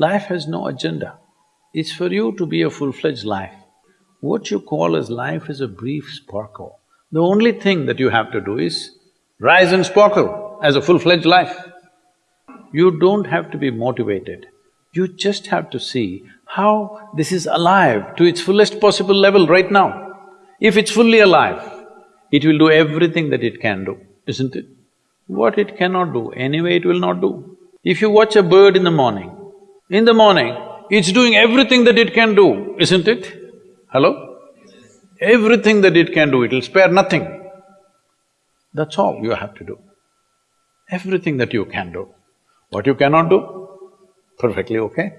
Life has no agenda. It's for you to be a full-fledged life. What you call as life is a brief sparkle. The only thing that you have to do is rise and sparkle as a full-fledged life. You don't have to be motivated. You just have to see how this is alive to its fullest possible level right now. If it's fully alive, it will do everything that it can do, isn't it? What it cannot do, anyway it will not do. If you watch a bird in the morning, in the morning, it's doing everything that it can do, isn't it? Hello? Everything that it can do, it'll spare nothing. That's all you have to do. Everything that you can do. What you cannot do, perfectly okay.